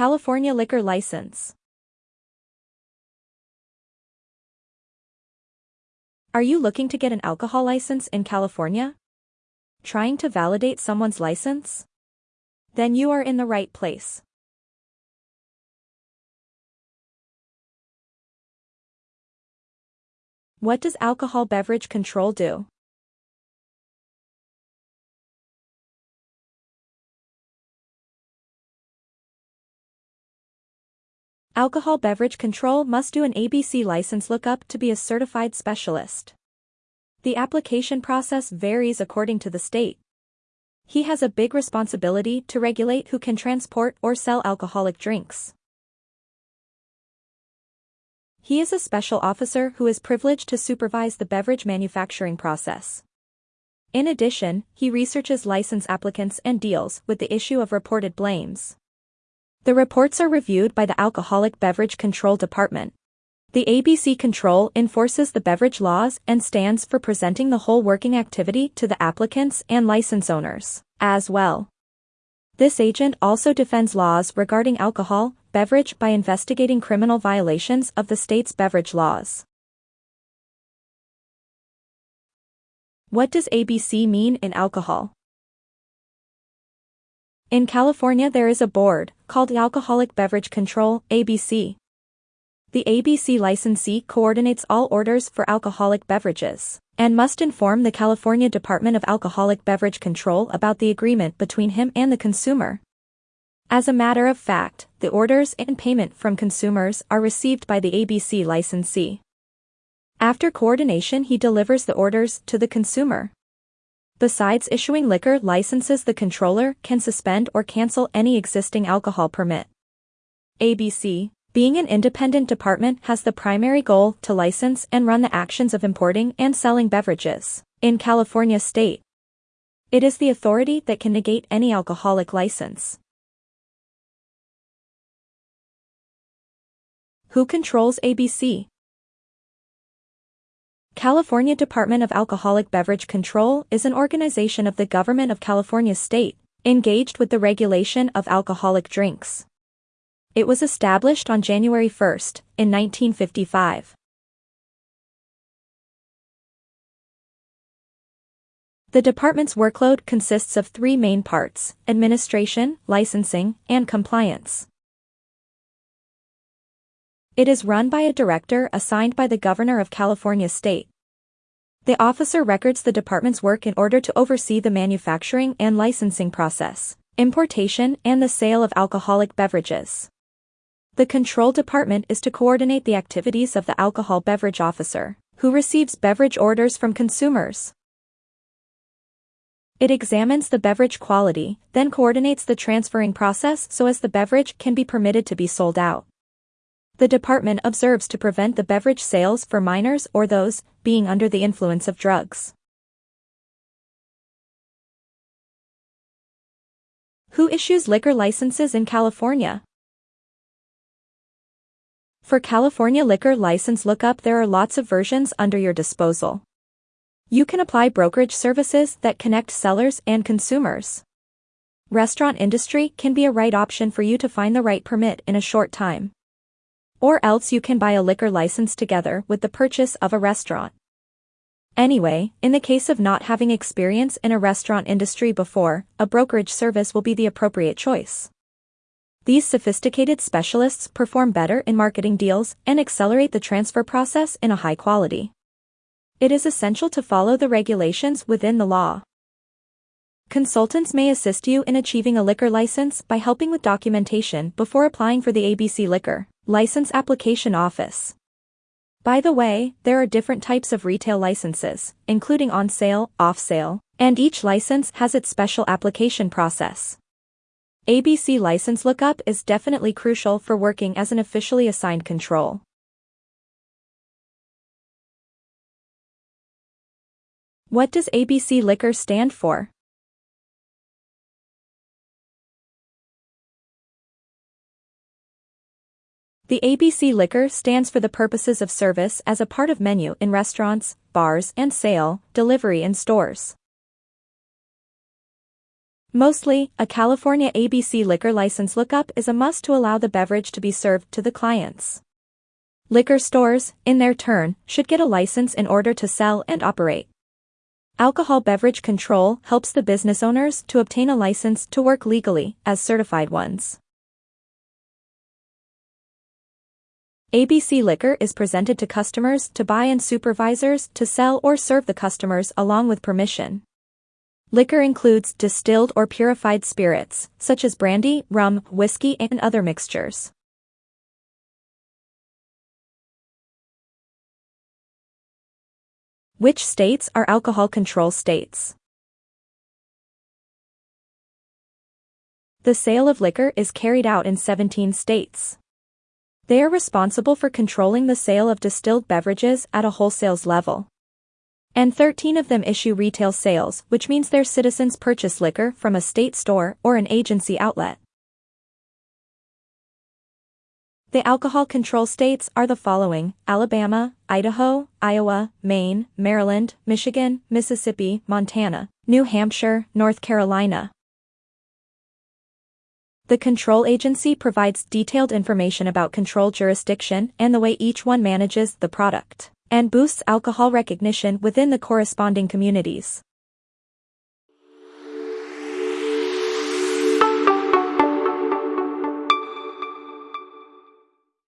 California liquor license. Are you looking to get an alcohol license in California? Trying to validate someone's license? Then you are in the right place. What does alcohol beverage control do? Alcohol Beverage Control must do an ABC license lookup to be a certified specialist. The application process varies according to the state. He has a big responsibility to regulate who can transport or sell alcoholic drinks. He is a special officer who is privileged to supervise the beverage manufacturing process. In addition, he researches license applicants and deals with the issue of reported blames. The reports are reviewed by the Alcoholic Beverage Control Department. The ABC Control enforces the beverage laws and stands for presenting the whole working activity to the applicants and license owners, as well. This agent also defends laws regarding alcohol, beverage by investigating criminal violations of the state's beverage laws. What does ABC mean in alcohol? In California there is a board, called Alcoholic Beverage Control, ABC. The ABC licensee coordinates all orders for alcoholic beverages, and must inform the California Department of Alcoholic Beverage Control about the agreement between him and the consumer. As a matter of fact, the orders and payment from consumers are received by the ABC licensee. After coordination he delivers the orders to the consumer. Besides issuing liquor licenses the controller can suspend or cancel any existing alcohol permit. ABC, being an independent department has the primary goal to license and run the actions of importing and selling beverages in California state. It is the authority that can negate any alcoholic license. Who controls ABC? California Department of Alcoholic Beverage Control is an organization of the Government of California State, engaged with the regulation of alcoholic drinks. It was established on January 1, in 1955. The department's workload consists of three main parts, administration, licensing, and compliance. It is run by a director assigned by the Governor of California State. The officer records the department's work in order to oversee the manufacturing and licensing process, importation and the sale of alcoholic beverages. The control department is to coordinate the activities of the alcohol beverage officer, who receives beverage orders from consumers. It examines the beverage quality, then coordinates the transferring process so as the beverage can be permitted to be sold out. The department observes to prevent the beverage sales for minors or those being under the influence of drugs. Who issues liquor licenses in California? For California liquor license lookup there are lots of versions under your disposal. You can apply brokerage services that connect sellers and consumers. Restaurant industry can be a right option for you to find the right permit in a short time. Or else you can buy a liquor license together with the purchase of a restaurant. Anyway, in the case of not having experience in a restaurant industry before, a brokerage service will be the appropriate choice. These sophisticated specialists perform better in marketing deals and accelerate the transfer process in a high quality. It is essential to follow the regulations within the law. Consultants may assist you in achieving a liquor license by helping with documentation before applying for the ABC Liquor License Application Office. By the way, there are different types of retail licenses, including on sale, off sale, and each license has its special application process. ABC license lookup is definitely crucial for working as an officially assigned control. What does ABC Liquor stand for? The ABC liquor stands for the purposes of service as a part of menu in restaurants, bars and sale, delivery in stores. Mostly, a California ABC liquor license lookup is a must to allow the beverage to be served to the clients. Liquor stores, in their turn, should get a license in order to sell and operate. Alcohol Beverage Control helps the business owners to obtain a license to work legally as certified ones. ABC Liquor is presented to customers to buy and supervisors to sell or serve the customers along with permission. Liquor includes distilled or purified spirits, such as brandy, rum, whiskey and other mixtures. Which states are alcohol control states? The sale of liquor is carried out in 17 states. They are responsible for controlling the sale of distilled beverages at a wholesales level. And 13 of them issue retail sales, which means their citizens purchase liquor from a state store or an agency outlet. The alcohol control states are the following Alabama, Idaho, Iowa, Maine, Maryland, Michigan, Mississippi, Montana, New Hampshire, North Carolina. The control agency provides detailed information about control jurisdiction and the way each one manages the product and boosts alcohol recognition within the corresponding communities.